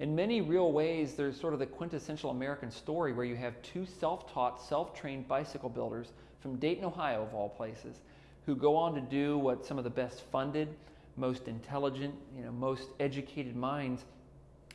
in many real ways, there's sort of the quintessential American story where you have two self taught, self trained bicycle builders from Dayton, Ohio, of all places, who go on to do what some of the best funded, most intelligent, you know, most educated minds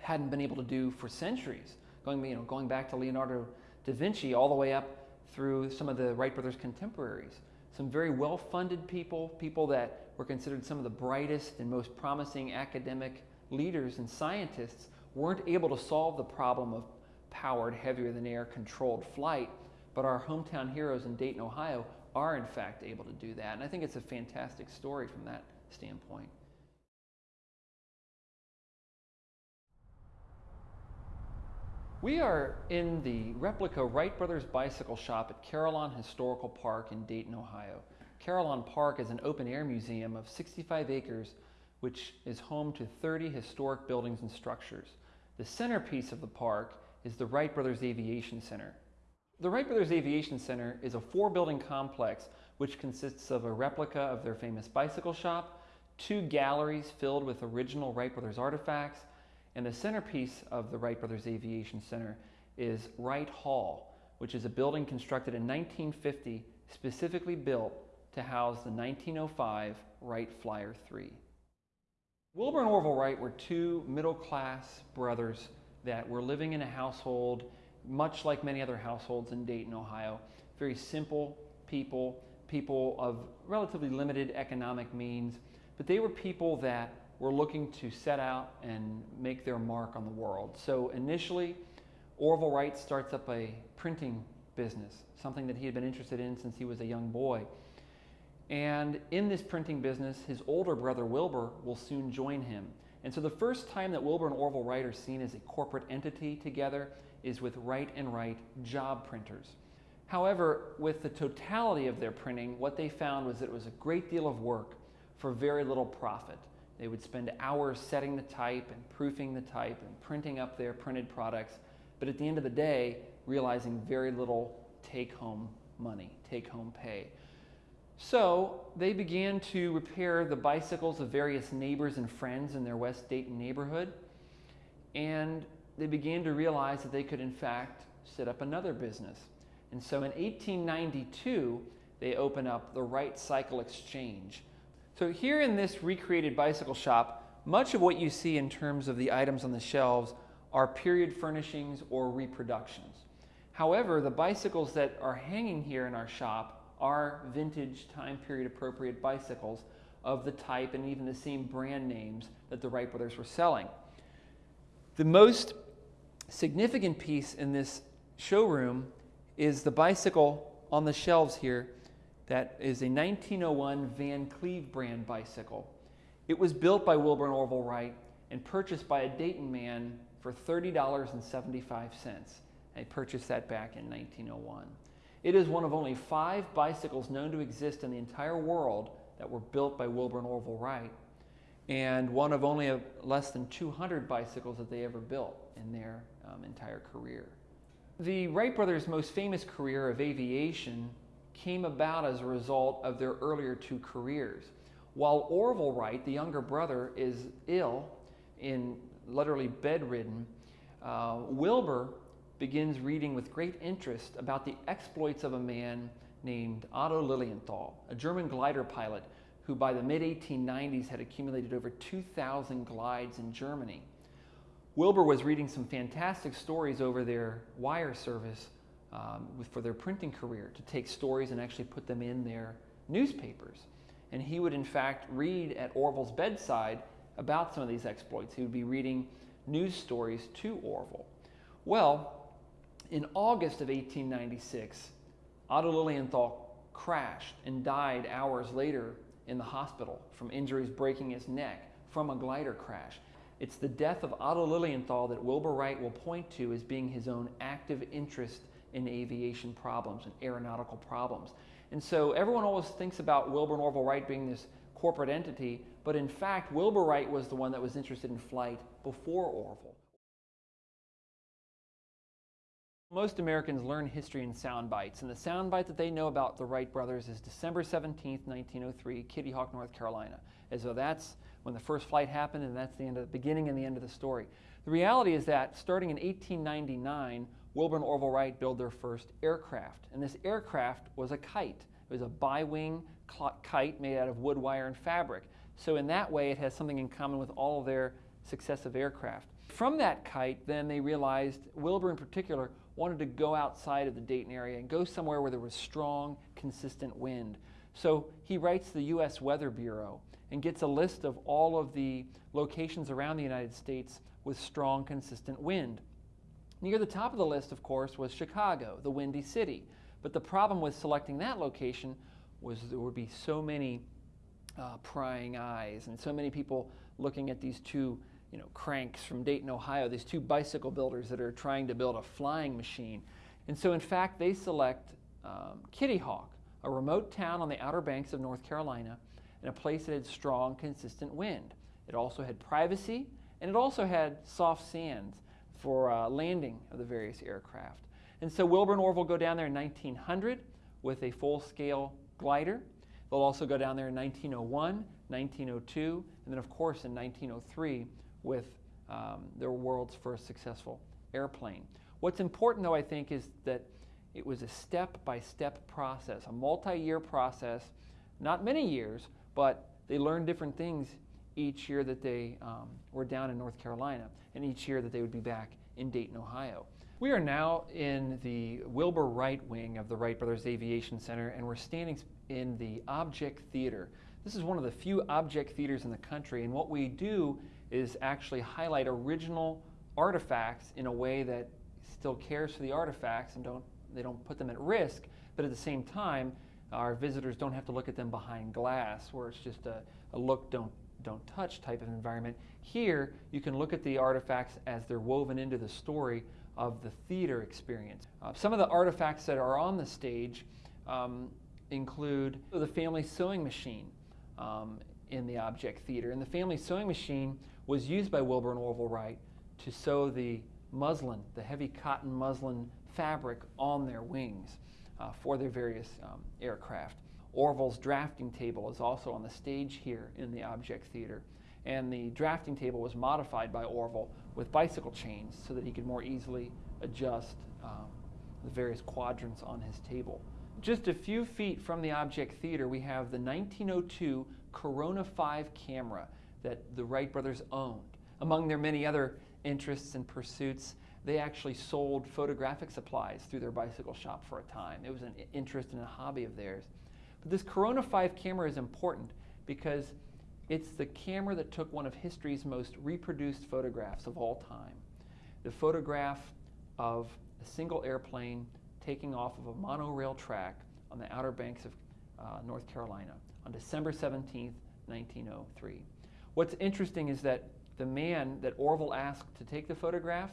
hadn't been able to do for centuries, going, you know, going back to Leonardo da Vinci all the way up through some of the Wright brothers' contemporaries. Some very well funded people, people that were considered some of the brightest and most promising academic leaders and scientists, weren't able to solve the problem of powered, heavier than air controlled flight, but our hometown heroes in Dayton, Ohio are in fact able to do that. And I think it's a fantastic story from that standpoint. We are in the replica Wright Brothers bicycle shop at Carillon Historical Park in Dayton, Ohio. Carillon Park is an open air museum of 65 acres which is home to 30 historic buildings and structures. The centerpiece of the park is the Wright Brothers Aviation Center. The Wright Brothers Aviation Center is a four building complex which consists of a replica of their famous bicycle shop, two galleries filled with original Wright Brothers artifacts, and the centerpiece of the Wright Brothers Aviation Center is Wright Hall, which is a building constructed in 1950 specifically built to house the 1905 Wright Flyer 3. Wilbur and Orville Wright were two middle class brothers that were living in a household much like many other households in Dayton, Ohio. Very simple people, people of relatively limited economic means, but they were people that were looking to set out and make their mark on the world. So initially, Orville Wright starts up a printing business, something that he had been interested in since he was a young boy. And in this printing business, his older brother Wilbur will soon join him. And so the first time that Wilbur and Orville Wright are seen as a corporate entity together is with Wright and Wright job printers. However, with the totality of their printing, what they found was that it was a great deal of work for very little profit. They would spend hours setting the type and proofing the type and printing up their printed products, but at the end of the day, realizing very little take home money, take home pay. So they began to repair the bicycles of various neighbors and friends in their West Dayton neighborhood. And they began to realize that they could, in fact, set up another business. And so in 1892, they open up the Wright Cycle Exchange. So here in this recreated bicycle shop, much of what you see in terms of the items on the shelves are period furnishings or reproductions. However, the bicycles that are hanging here in our shop are vintage time period appropriate bicycles of the type and even the same brand names that the Wright brothers were selling. The most significant piece in this showroom is the bicycle on the shelves here that is a 1901 Van Cleve brand bicycle. It was built by Wilbur and Orville Wright and purchased by a Dayton man for $30.75. They purchased that back in 1901. It is one of only five bicycles known to exist in the entire world that were built by Wilbur and Orville Wright, and one of only a, less than 200 bicycles that they ever built in their um, entire career. The Wright brothers' most famous career of aviation came about as a result of their earlier two careers. While Orville Wright, the younger brother, is ill, in literally bedridden, uh, Wilbur begins reading with great interest about the exploits of a man named Otto Lilienthal, a German glider pilot who by the mid 1890s had accumulated over 2,000 glides in Germany. Wilbur was reading some fantastic stories over their wire service um, for their printing career to take stories and actually put them in their newspapers. And he would, in fact, read at Orville's bedside about some of these exploits. He would be reading news stories to Orville. Well, in August of 1896, Otto Lilienthal crashed and died hours later in the hospital from injuries breaking his neck from a glider crash. It's the death of Otto Lilienthal that Wilbur Wright will point to as being his own active interest in aviation problems and aeronautical problems. And so everyone always thinks about Wilbur and Orville Wright being this corporate entity, but in fact, Wilbur Wright was the one that was interested in flight before Orville. Most Americans learn history in sound bites, and the sound bite that they know about the Wright brothers is December 17, 1903, Kitty Hawk, North Carolina, as though that's when the first flight happened, and that's the end of the beginning and the end of the story. The reality is that starting in 1899, Wilbur and Orville Wright built their first aircraft. And this aircraft was a kite. It was a bi-wing kite made out of wood, wire, and fabric. So in that way, it has something in common with all of their successive aircraft. From that kite, then they realized, Wilbur in particular, wanted to go outside of the Dayton area and go somewhere where there was strong, consistent wind. So he writes the U.S. Weather Bureau and gets a list of all of the locations around the United States with strong, consistent wind. Near the top of the list, of course, was Chicago, the Windy City. But the problem with selecting that location was there would be so many uh, prying eyes and so many people looking at these two you know, cranks from Dayton, Ohio, these two bicycle builders that are trying to build a flying machine. And so, in fact, they select um, Kitty Hawk, a remote town on the outer banks of North Carolina, and a place that had strong, consistent wind. It also had privacy, and it also had soft sands for uh, landing of the various aircraft. And so Wilbur and Orville go down there in 1900 with a full-scale glider. They'll also go down there in 1901, 1902, and then of course in 1903 with um, their world's first successful airplane. What's important though I think is that it was a step-by-step process, a multi-year process, not many years, but they learned different things each year that they um, were down in North Carolina and each year that they would be back in Dayton, Ohio. We are now in the Wilbur Wright wing of the Wright Brothers Aviation Center and we're standing in the Object Theater. This is one of the few object theaters in the country and what we do is actually highlight original artifacts in a way that still cares for the artifacts and don't, they don't put them at risk, but at the same time, our visitors don't have to look at them behind glass where it's just a, a look, don't don't touch type of environment. Here, you can look at the artifacts as they're woven into the story of the theater experience. Uh, some of the artifacts that are on the stage um, include the family sewing machine um, in the object theater. And the family sewing machine was used by Wilbur and Orville Wright to sew the muslin, the heavy cotton muslin fabric on their wings uh, for their various um, aircraft. Orville's drafting table is also on the stage here in the Object Theater. And the drafting table was modified by Orville with bicycle chains so that he could more easily adjust um, the various quadrants on his table. Just a few feet from the Object Theater, we have the 1902 Korona 5 camera that the Wright brothers owned. Among their many other interests and pursuits, they actually sold photographic supplies through their bicycle shop for a time. It was an interest and a hobby of theirs. But this Korona 5 camera is important because it's the camera that took one of history's most reproduced photographs of all time. The photograph of a single airplane taking off of a monorail track on the outer banks of uh, North Carolina on December 17, 1903. What's interesting is that the man that Orville asked to take the photograph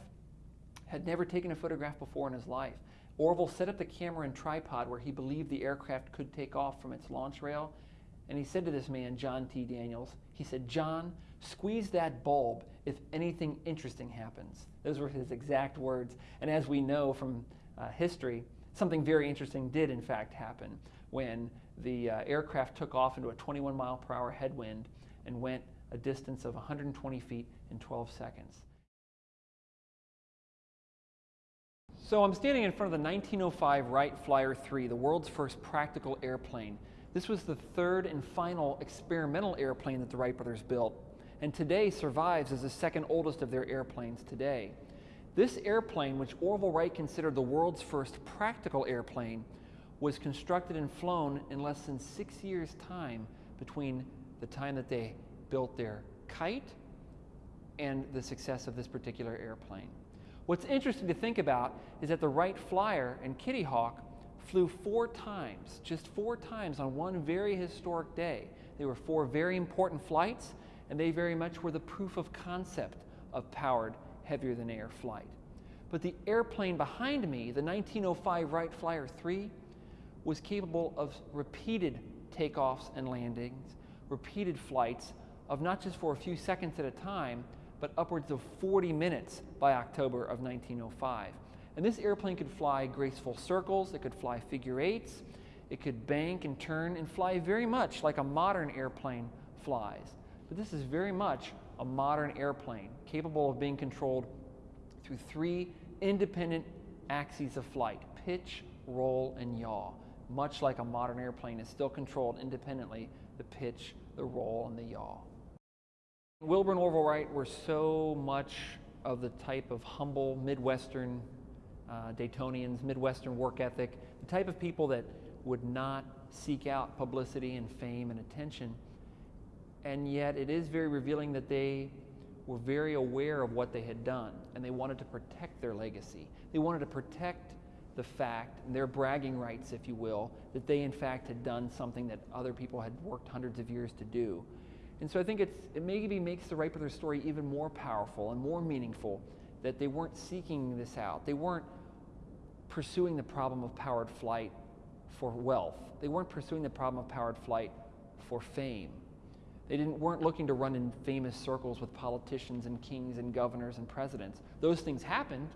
had never taken a photograph before in his life. Orville set up the camera and tripod where he believed the aircraft could take off from its launch rail. And he said to this man, John T. Daniels, he said, John, squeeze that bulb if anything interesting happens. Those were his exact words. And as we know from uh, history, something very interesting did in fact happen when the uh, aircraft took off into a 21 mile per hour headwind and went a distance of 120 feet in 12 seconds. So I'm standing in front of the 1905 Wright Flyer 3, the world's first practical airplane. This was the third and final experimental airplane that the Wright brothers built, and today survives as the second oldest of their airplanes today. This airplane, which Orville Wright considered the world's first practical airplane, was constructed and flown in less than six years' time between the time that they built their kite and the success of this particular airplane. What's interesting to think about is that the Wright Flyer and Kitty Hawk flew four times, just four times on one very historic day. They were four very important flights, and they very much were the proof of concept of powered heavier than air flight. But the airplane behind me, the 1905 Wright Flyer 3, was capable of repeated takeoffs and landings, repeated flights of not just for a few seconds at a time, but upwards of 40 minutes by October of 1905. And this airplane could fly graceful circles, it could fly figure eights, it could bank and turn and fly very much like a modern airplane flies. but this is very much a modern airplane capable of being controlled through three independent axes of flight pitch, roll, and yaw. Much like a modern airplane is still controlled independently the pitch, the roll, and the yaw. Wilbur and Orville Wright were so much of the type of humble Midwestern uh, Daytonians, Midwestern work ethic, the type of people that would not seek out publicity and fame and attention. And yet, it is very revealing that they were very aware of what they had done and they wanted to protect their legacy. They wanted to protect the fact, their bragging rights, if you will, that they in fact had done something that other people had worked hundreds of years to do. And so I think it's, it maybe makes the Wright brothers story even more powerful and more meaningful that they weren't seeking this out. They weren't pursuing the problem of powered flight for wealth. They weren't pursuing the problem of powered flight for fame. They didn't, weren't looking to run in famous circles with politicians and kings and governors and presidents. Those things happened,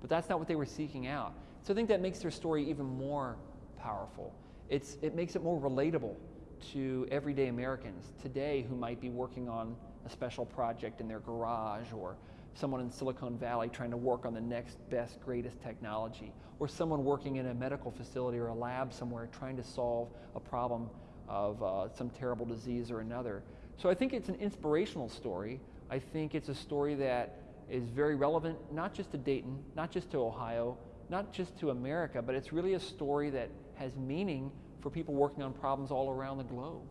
but that's not what they were seeking out. So I think that makes their story even more powerful. It's, it makes it more relatable to everyday Americans today who might be working on a special project in their garage or someone in Silicon Valley trying to work on the next best, greatest technology, or someone working in a medical facility or a lab somewhere trying to solve a problem of uh, some terrible disease or another. So I think it's an inspirational story. I think it's a story that is very relevant, not just to Dayton, not just to Ohio, not just to America, but it's really a story that has meaning for people working on problems all around the globe.